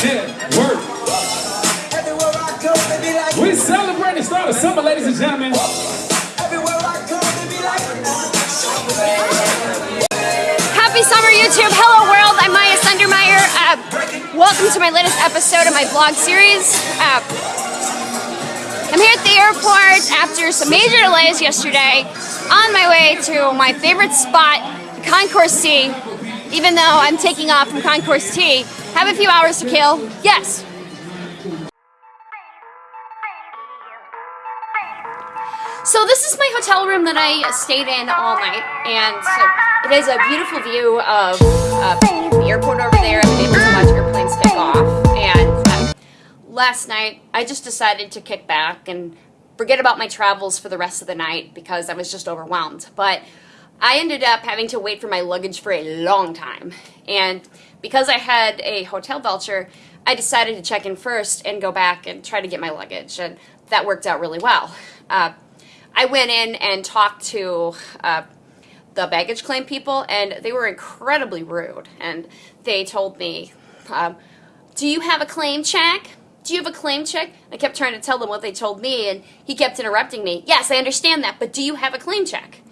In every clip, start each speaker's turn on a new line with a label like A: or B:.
A: Yeah, work. We celebrate the start of summer, ladies and gentlemen.
B: Happy summer, YouTube. Hello, world. I'm Maya Sundermeyer. Uh, welcome to my latest episode of my vlog series. Uh, I'm here at the airport after some major delays yesterday on my way to my favorite spot, Concourse T. Even though I'm taking off from Concourse T, have a few hours to kill. Yes, So this is my hotel room that I stayed in all night, and so it has a beautiful view of uh, the airport over there. I've been able to watch airplanes take off, and uh, last night I just decided to kick back and forget about my travels for the rest of the night because I was just overwhelmed. But I ended up having to wait for my luggage for a long time, and because I had a hotel voucher, I decided to check in first and go back and try to get my luggage, and that worked out really well. Uh, I went in and talked to uh, the baggage claim people, and they were incredibly rude. And they told me, um, "Do you have a claim check? Do you have a claim check?" I kept trying to tell them what they told me, and he kept interrupting me. Yes, I understand that, but do you have a claim check?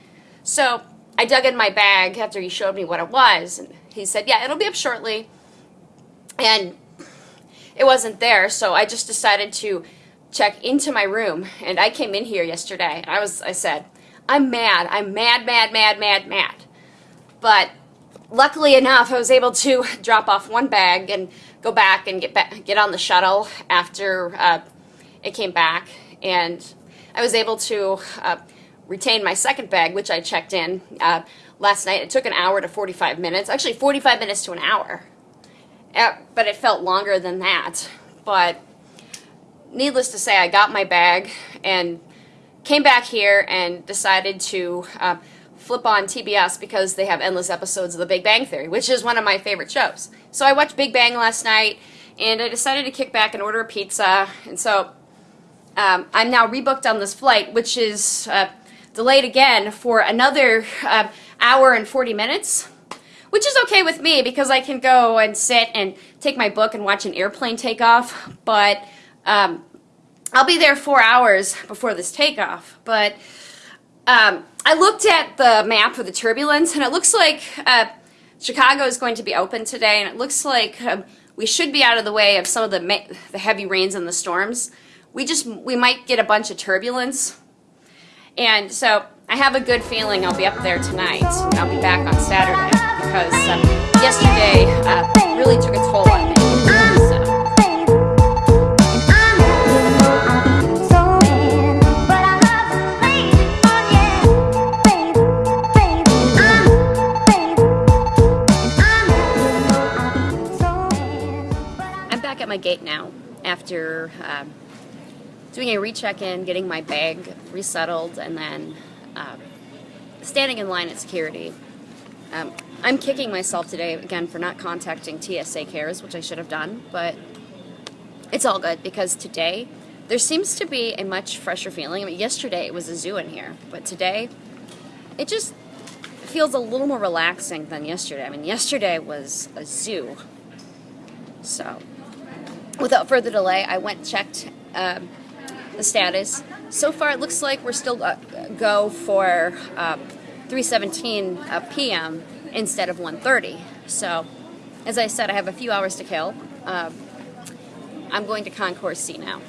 B: So I dug in my bag after he showed me what it was, and he said, "Yeah, it'll be up shortly." And it wasn't there, so I just decided to check into my room and I came in here yesterday. And I was I said I'm mad. I'm mad mad mad mad mad. But luckily enough I was able to drop off one bag and go back and get back get on the shuttle after uh, it came back. And I was able to uh, retain my second bag which I checked in uh, last night it took an hour to 45 minutes actually 45 minutes to an hour uh, but it felt longer than that but needless to say, I got my bag and came back here and decided to uh, flip on TBS because they have endless episodes of The Big Bang Theory, which is one of my favorite shows. So I watched Big Bang last night, and I decided to kick back and order a pizza. And so um, I'm now rebooked on this flight, which is uh, delayed again for another uh, hour and 40 minutes. Which is okay with me because I can go and sit and take my book and watch an airplane take off. But um, I'll be there four hours before this takeoff, but um, I looked at the map for the turbulence, and it looks like uh, Chicago is going to be open today, and it looks like um, we should be out of the way of some of the, the heavy rains and the storms. We just, we might get a bunch of turbulence, and so I have a good feeling I'll be up there tonight. I'll be back on Saturday because um, yesterday uh, really took a toll on me. I'm back at my gate now after um, doing a recheck-in, getting my bag resettled, and then um, standing in line at security. Um, I'm kicking myself today, again, for not contacting TSA Cares, which I should have done, but it's all good because today there seems to be a much fresher feeling. I mean, yesterday it was a zoo in here, but today it just feels a little more relaxing than yesterday. I mean, yesterday was a zoo. So, without further delay, I went checked um, the status. So far, it looks like we're still uh, go for uh, 3:17 uh, p.m. instead of 1:30. So, as I said, I have a few hours to kill. Um, I'm going to Concourse C now.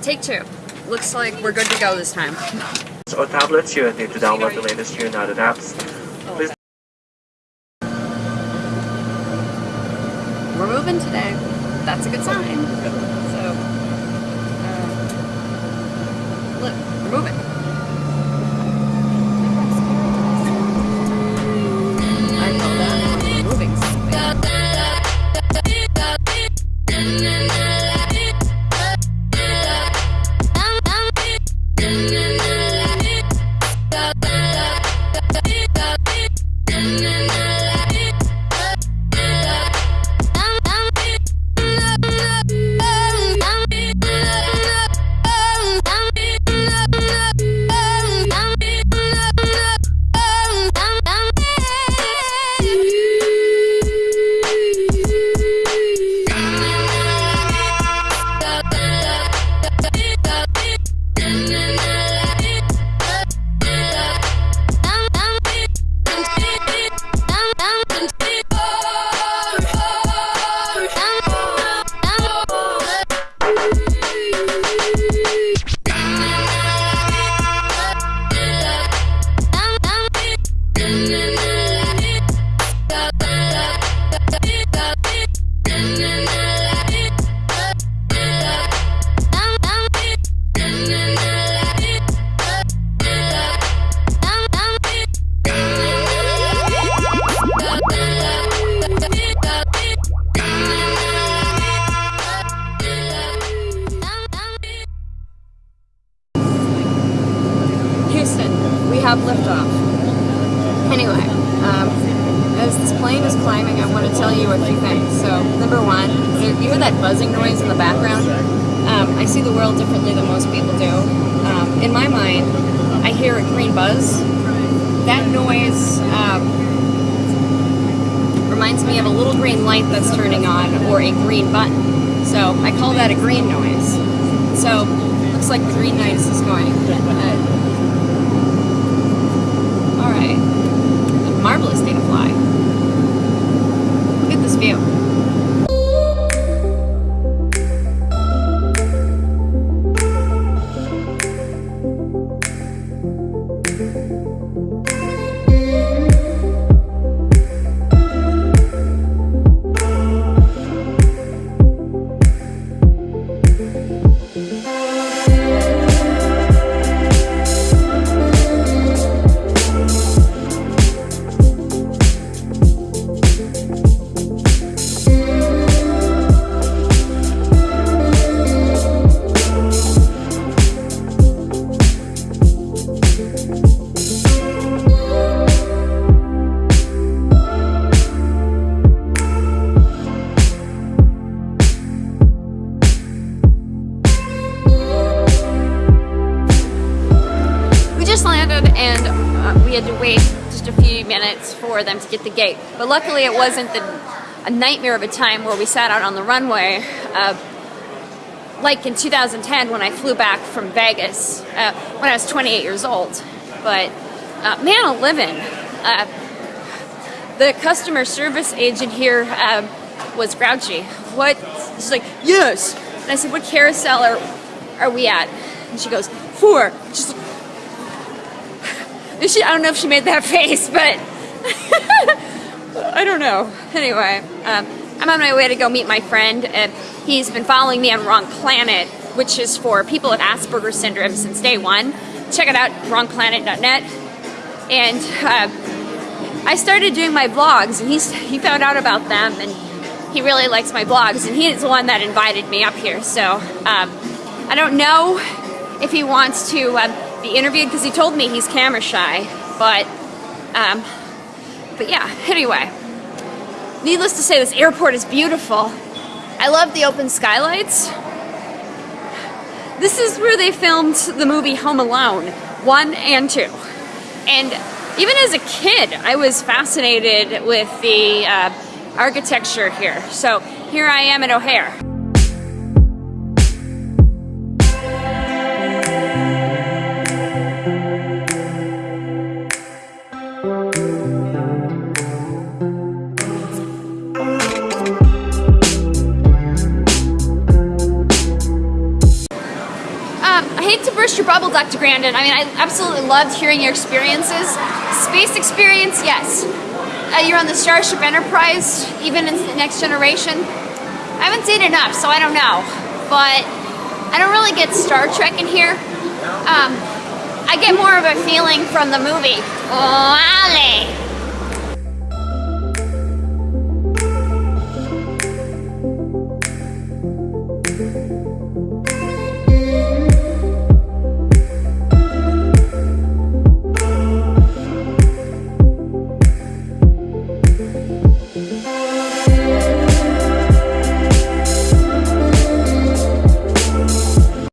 B: Take two. Looks like we're good to go this time.
C: Or tablets, you need to download the latest United apps.
B: Have liftoff. Anyway, um, as this plane is climbing, I want to tell you a few things. So, number one, you hear that buzzing noise in the background? Um, I see the world differently than most people do. Um, in my mind, I hear a green buzz. That noise um, reminds me of a little green light that's turning on or a green button. So I call that a green noise. So looks like the green noise is going. Uh, right, a marvelous day to fly. Just landed and uh, we had to wait just a few minutes for them to get the gate. But luckily it wasn't the, a nightmare of a time where we sat out on the runway uh, like in 2010 when I flew back from Vegas uh, when I was 28 years old. But uh, man, a living. Uh, the customer service agent here uh, was grouchy. What? She's like, yes. And I said, what carousel are, are we at? And she goes, four. She's like, she, I don't know if she made that face, but I don't know. Anyway, um, I'm on my way to go meet my friend. and he's been following me on Wrong Planet, which is for people with Asperger's syndrome since day one. Check it out, wrongplanet.net. And uh, I started doing my vlogs, and he's, he found out about them, and he really likes my vlogs, and he's the one that invited me up here. So um, I don't know if he wants to um, be interviewed because he told me he's camera shy, but um, but yeah. Anyway, needless to say, this airport is beautiful. I love the open skylights. This is where they filmed the movie Home Alone 1 and 2. And even as a kid, I was fascinated with the uh, architecture here. So here I am at O'Hare. trouble, Dr. Grandin. I mean, I absolutely loved hearing your experiences. Space experience, yes. Uh, you're on the Starship Enterprise, even in the Next Generation. I haven't seen enough, so I don't know. But I don't really get Star Trek in here. Um, I get more of a feeling from the movie. Oh, Ali. thank you